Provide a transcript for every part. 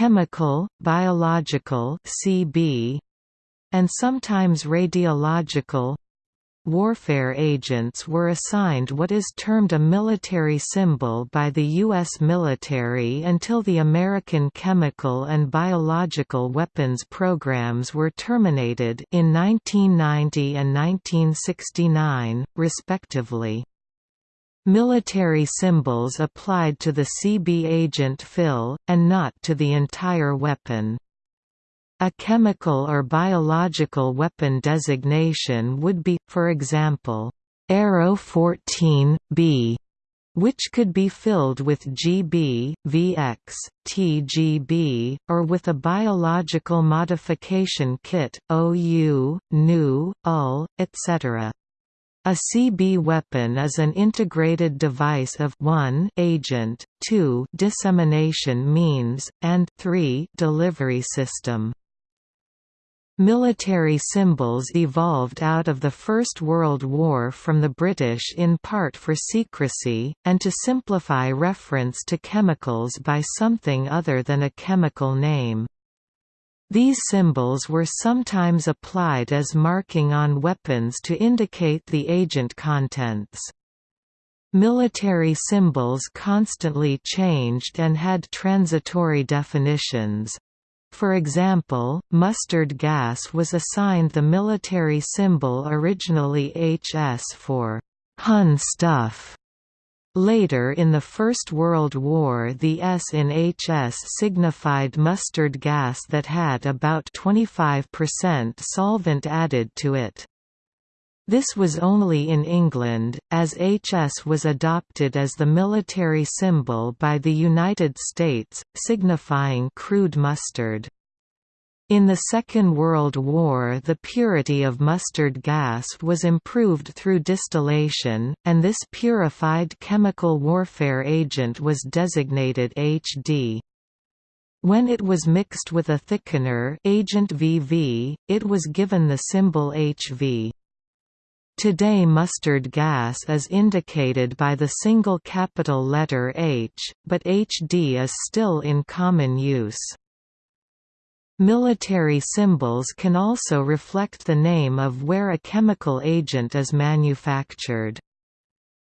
chemical, biological CB, and sometimes radiological warfare agents were assigned what is termed a military symbol by the U.S. military until the American chemical and biological weapons programs were terminated in 1990 and 1969, respectively. Military symbols applied to the CB agent fill, and not to the entire weapon. A chemical or biological weapon designation would be, for example, Arrow 14B, which could be filled with GB, VX, TGB, or with a biological modification kit, OU, NU, UL, etc. A CB weapon is an integrated device of 1 agent, 2 dissemination means, and 3 delivery system. Military symbols evolved out of the First World War from the British in part for secrecy, and to simplify reference to chemicals by something other than a chemical name. These symbols were sometimes applied as marking on weapons to indicate the agent contents. Military symbols constantly changed and had transitory definitions. For example, mustard gas was assigned the military symbol originally HS for Hun stuff. Later in the First World War the S in HS signified mustard gas that had about 25% solvent added to it. This was only in England, as HS was adopted as the military symbol by the United States, signifying crude mustard. In the Second World War the purity of mustard gas was improved through distillation, and this purified chemical warfare agent was designated HD. When it was mixed with a thickener agent VV, it was given the symbol HV. Today mustard gas is indicated by the single capital letter H, but HD is still in common use. Military symbols can also reflect the name of where a chemical agent is manufactured.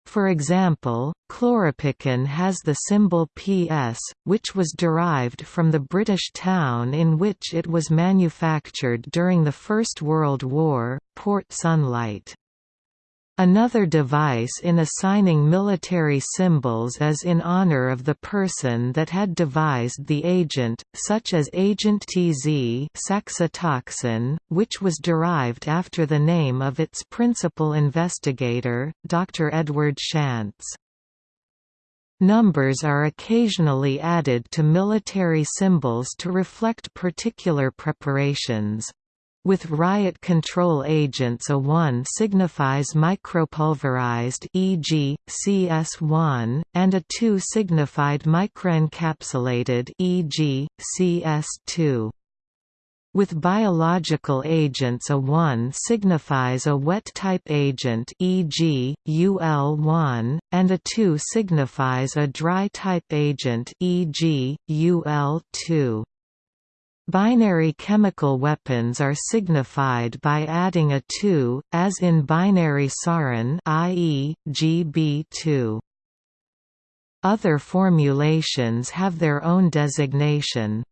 For example, chloropicrin has the symbol PS, which was derived from the British town in which it was manufactured during the First World War, Port Sunlight. Another device in assigning military symbols is in honor of the person that had devised the agent, such as Agent TZ saxitoxin, which was derived after the name of its principal investigator, Dr. Edward Schantz. Numbers are occasionally added to military symbols to reflect particular preparations. With riot control agents a 1 signifies micropulverized e.g., CS1, and a 2 signified microencapsulated e.g., CS2. With biological agents a 1 signifies a wet type agent e.g., UL1, and a 2 signifies a dry type agent e.g., UL2. Binary chemical weapons are signified by adding a 2, as in binary sarin i.e., GB2. Other formulations have their own designation.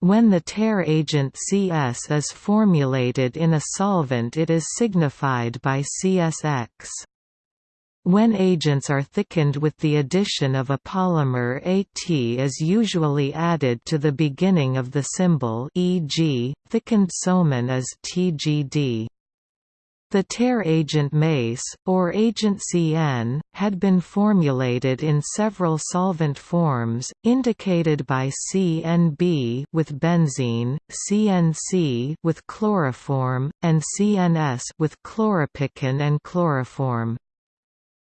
When the tear agent CS is formulated in a solvent it is signified by CSX. When agents are thickened with the addition of a polymer AT is usually added to the beginning of the symbol e.g., thickened soman is TGD. The tear agent MACE, or agent CN, had been formulated in several solvent forms, indicated by CNB with benzene, CNC with chloroform, and CNS with chloropicrin and chloroform.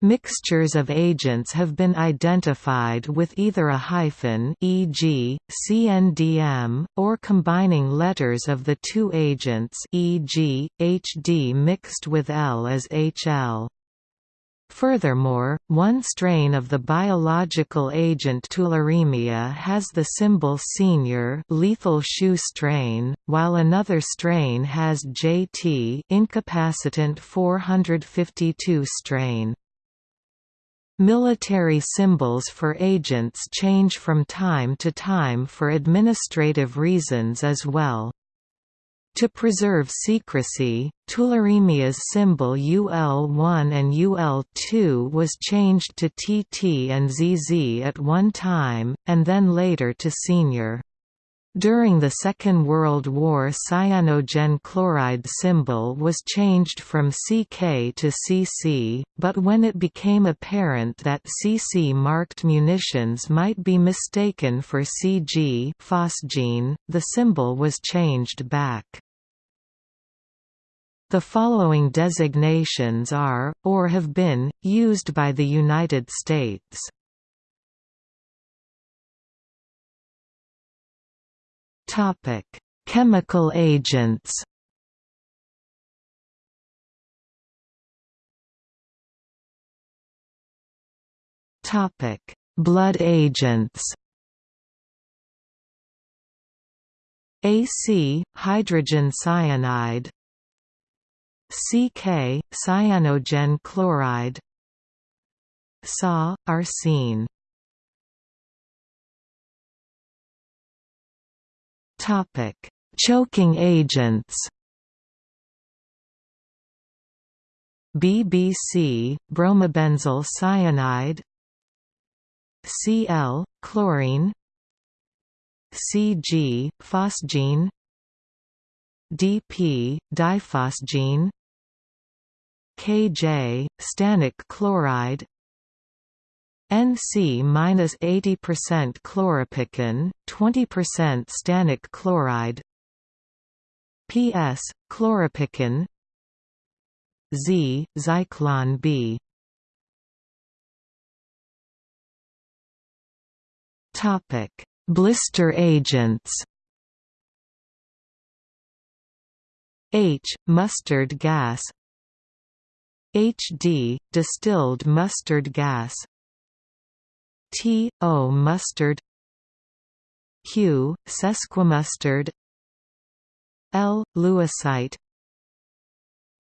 Mixtures of agents have been identified with either a hyphen e.g., CNDM, or combining letters of the two agents e.g., HD mixed with L as HL. Furthermore, one strain of the biological agent tularemia has the symbol senior lethal shoe strain, while another strain has JT incapacitant 452 strain. Military symbols for agents change from time to time for administrative reasons as well. To preserve secrecy, tularemia's symbol UL1 and UL2 was changed to TT and ZZ at one time, and then later to senior. During the Second World War cyanogen chloride symbol was changed from CK to CC, but when it became apparent that CC-marked munitions might be mistaken for CG phosgene, the symbol was changed back. The following designations are, or have been, used by the United States. Topic: Chemical agents. Topic: Blood agents. AC hydrogen cyanide CK cyanogen chloride SA arsine Topic: Choking agents. BBC bromobenzyl cyanide Cl chlorine Cg phosgene DP diphosgene Kj stannic chloride NC-80% chloropicrin, 20% stannic chloride PS, chloropicrin Z, Zyklon B Topic: Blister agents. H. Mustard gas HD. Distilled mustard gas T. O. mustard Q. Sesquimustard L. Lewisite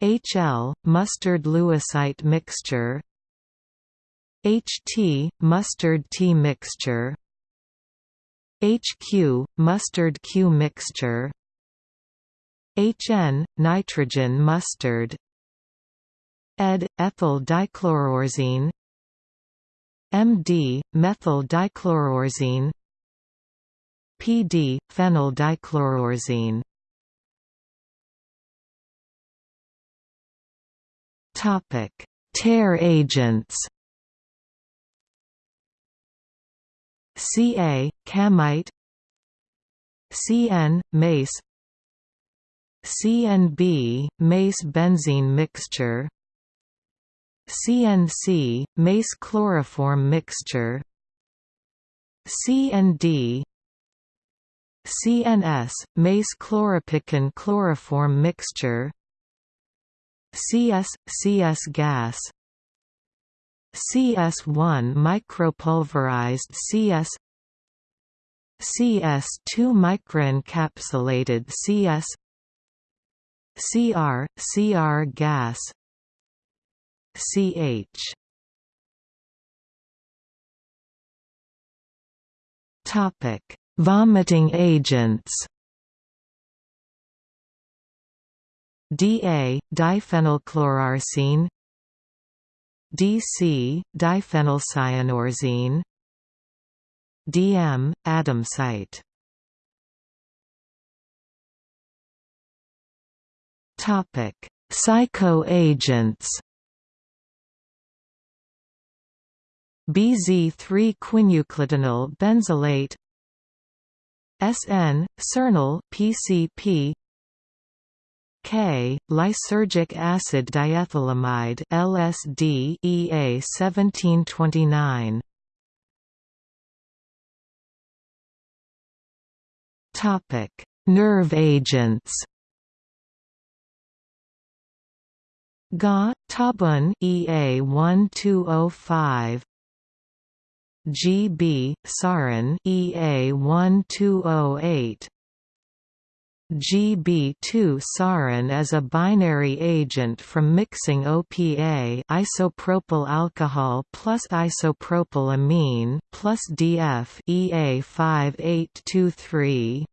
HL. Mustard Lewisite mixture HT. Mustard T mixture HQ. Mustard Q mixture HN. Nitrogen mustard ED. Ethyl dichloroarsine MD, methyl dichloroarsine PD, phenyl dichloroarsine Topic: Tear agents. Ca, camite. CN, mace. CNB, mace benzene mixture CNC, mace chloroform mixture. CND CNS, mace chloropicrin chloroform mixture. CS, CS gas. CS1 micropulverized CS CS2 microencapsulated CS CR, CR gas ch Topic: Vomiting agents. DA diphenylchloroarsine DC diphenylcyanoarsine DM adamsite. Topic: Psychoagents BZ3-quinuclidinyl benzylate SN, Sernyl PCP K, lysergic acid diethylamide LSD EA 1729 Topic: Nerve agents. GA Tabun EA 1205 GB Sarin EA 1208 GB2 sarin is a binary agent from mixing OPA isopropyl alcohol plus isopropylamine plus DF EA5823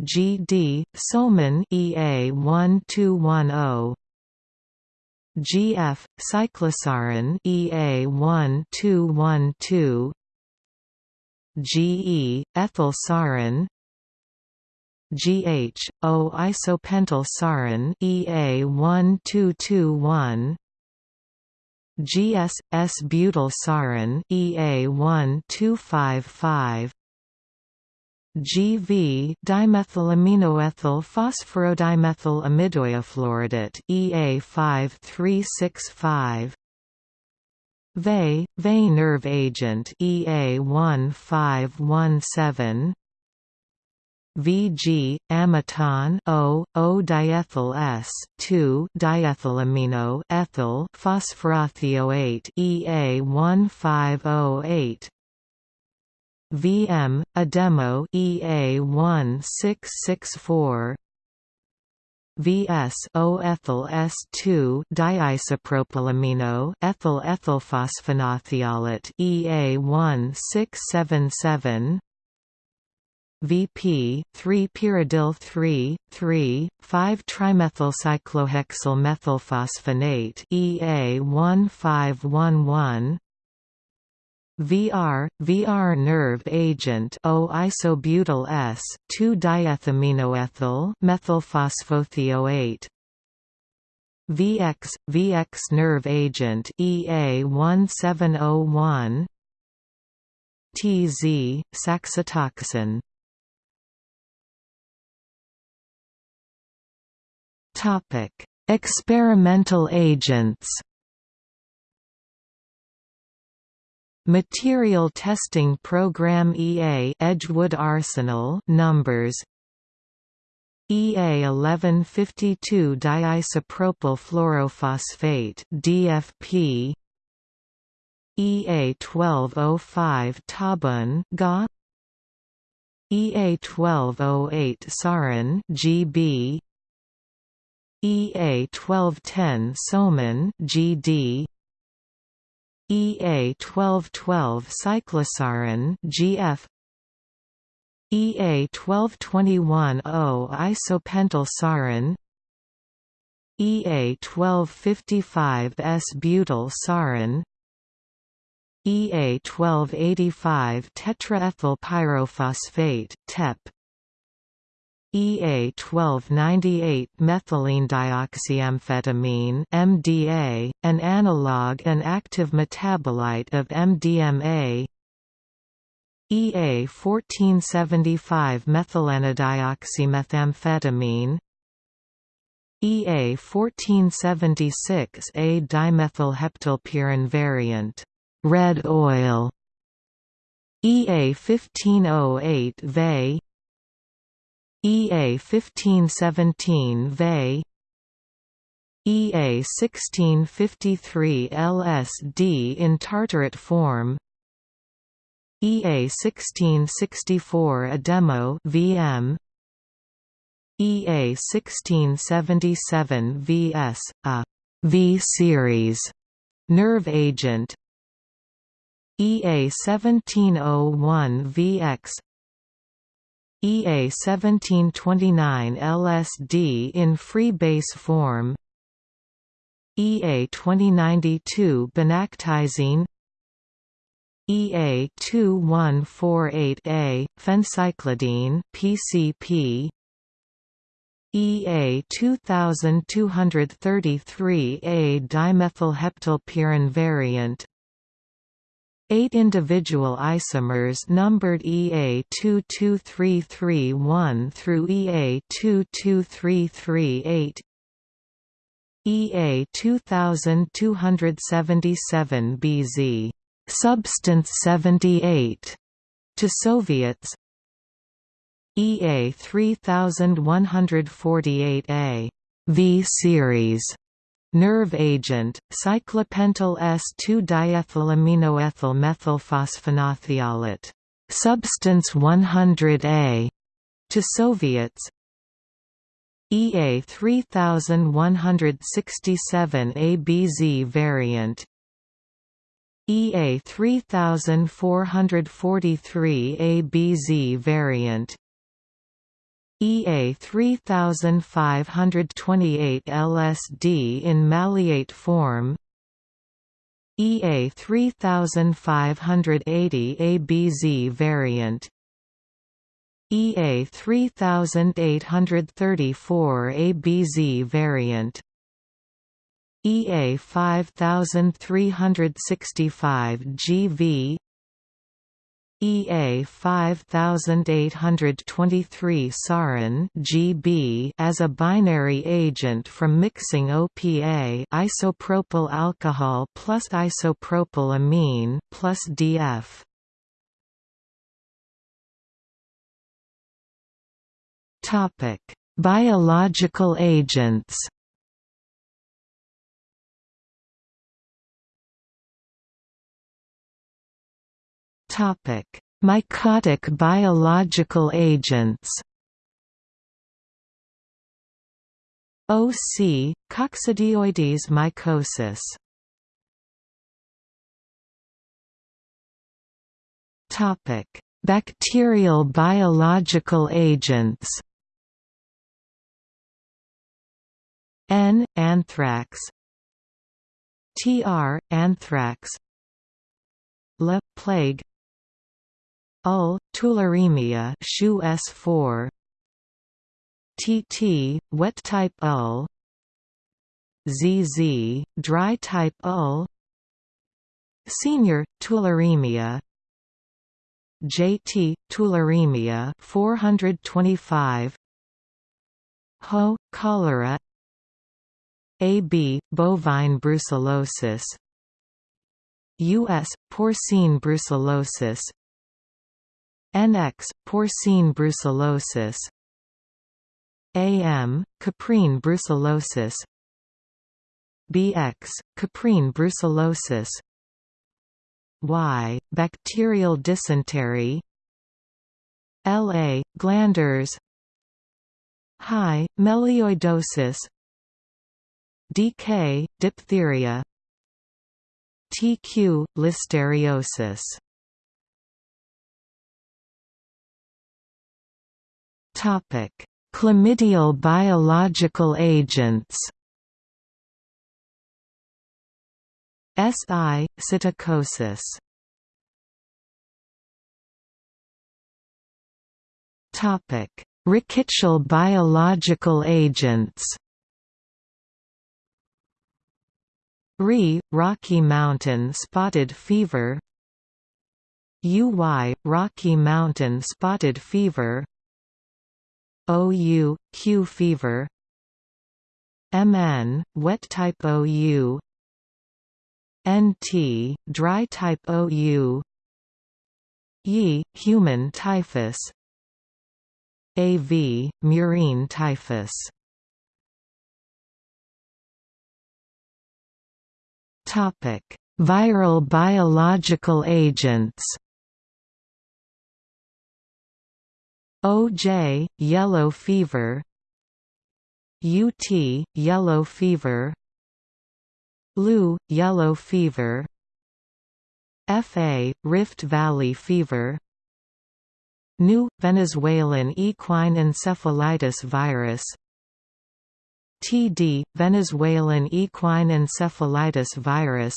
GD Soman EA1210 GF cyclosarin EA1212 GE ethylsarin GH, O isopentyl sarin EA1221 GS, S-butyl sarin EA1255 GV dimethylaminoethyl phosphorodimethyl amidoiafluoridate EA5365 VE, VE nerve agent EA1517 Vg amiton O O diethyl S 2 diethylamino ethyl phosphorothioate EA1508 VM a demo EA1664 VS O ethyl S2 diisopropylamino ethyl ethylphosphonothiolate EA1677 VP 3 pyridyl 3 3 5 trimethylcyclohexyl methylphosphonate EA1511 VR VR nerve agent O isobutyl S 2 diethaminoethyl methylphosphothioate VX VX nerve agent EA1701 TZ saxitoxin. Topic: Experimental agents. Material Testing Program EA Edgewood Arsenal numbers EA 1152 diisopropyl fluorophosphate DFP EA 1205 Tabun GA EA 1208 Sarin GB EA 1210 Soman GD EA 1212 cyclosarin GF EA 1221 O isopentyl sarin EA 1255 S butyl sarin. EA 1285 tetraethyl pyrophosphate TEP EA 1298 methylene dioxyamphetamine MDA, an analog and active metabolite of MDMA EA 1475 methylenedioxymethamphetamine EA 1476 A dimethylheptylpyran variant red oil. EA 1508 VE EA 1517 VE EA 1653 LSD in tartarate form EA 1664 Edemo VM EA 1677 VS a V series nerve agent EA 1701 VX EA 1729 LSD in free base form EA 2092 Benactyzine EA 2148A phencyclidine PCP EA 2233A dimethylheptylpyran variant Eight individual isomers numbered EA22331 through EA22338 EA2277BZ substance 78 to Soviets. EA 3148A V series nerve agent, cyclopentyl S2-diethylaminoethyl methylphosphonothiolate, substance 100A, to Soviets, EA 3167 ABZ variant. EA 3443 ABZ variant EA 3528 LSD in maleate form EA 3580 ABZ variant EA 3834 ABZ variant EA 5365 GV EA 5823 sarin GB as a binary agent from mixing OPA isopropyl alcohol plus isopropyl amine plus DF. Topic: Biological agents. Topic: Mycotic biological agents. OC Coccidioidomycosis. Topic: Bacterial biological agents. N. anthrax Tr. anthrax L. plague Ul. tularemia SCHU S4 TT. wet type ul ZZ. dry type ul Senior tularemia JT tularemia 425 Ho cholera AB, bovine brucellosis US, porcine brucellosis NX, porcine brucellosis. AM, caprine brucellosis. BX, caprine brucellosis. Y, bacterial dysentery. LA, glanders. High, melioidosis. DK, diphtheria. TQ, listeriosis Chlamydial biological agents. SI psittacosis. Topic: Rickettsial biological agents. RE, Rocky Mountain spotted fever UY, Rocky Mountain spotted fever OU, Q fever. MN, wet type OU NT, dry type OU YI, human typhus. AV, murine typhus. Topic: Viral biological agents. OJ yellow fever. UT yellow fever. LU yellow fever. FA Rift Valley fever. New Venezuelan equine encephalitis virus. TD, Venezuelan equine encephalitis virus.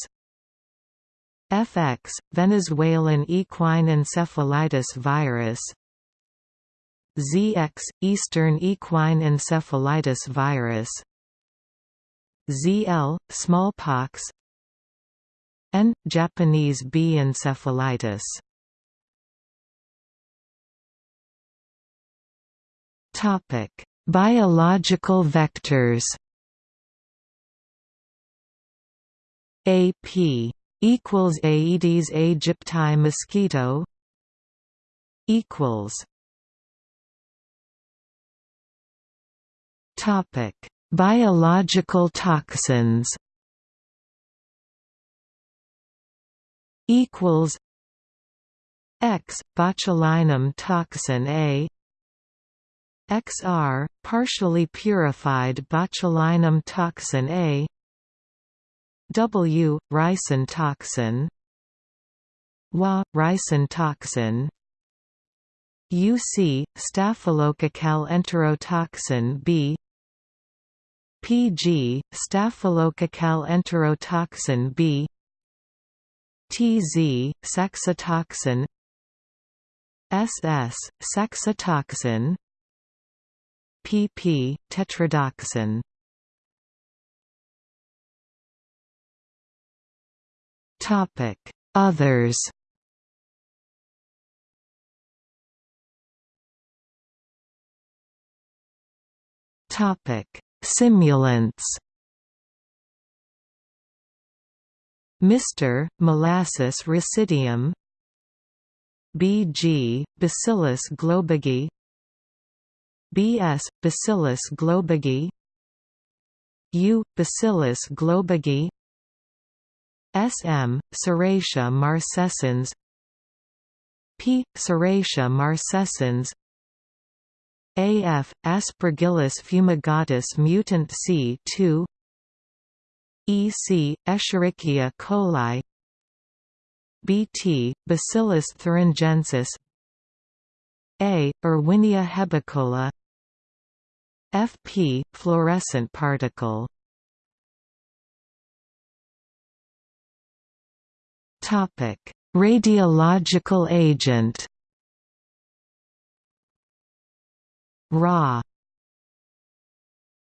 FX, Venezuelan equine encephalitis virus ZX, Eastern equine encephalitis virus. ZL, smallpox. N, Japanese B encephalitis. Topic Biological vectors. AP equals Aedes aegypti mosquito equals Topic. Biological toxins equals X botulinum toxin A XR partially purified botulinum toxin A W ricin toxin Wa ricin toxin UC staphylococcal enterotoxin B PG staphylococcal enterotoxin B. TZ saxitoxin. SS saxitoxin. Pp. tetrodotoxin Topic Others. Topic Simulants. Mr. molasses residuum BG Bacillus globigii. BS Bacillus globigii. U Bacillus globigii. SM Serratia marcescens P Serratia marcescens AF Aspergillus fumigatus mutant C2 EC Escherichia coli. BT Bacillus thuringiensis. A Erwinia herbicola. FP fluorescent particle. Topic Radiological agent Ra